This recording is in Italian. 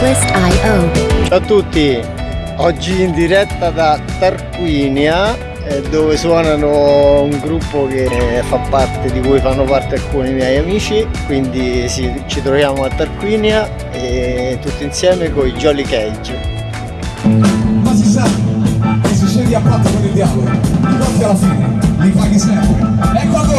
Ciao a tutti, oggi in diretta da Tarquinia eh, dove suonano un gruppo che fa parte, di cui fanno parte alcuni miei amici, quindi sì, ci troviamo a Tarquinia e tutti insieme con i Jolly Cage. Ma si sa che se scegli a patto con il diavolo, di conti alla fine li paghi sempre. Ecco!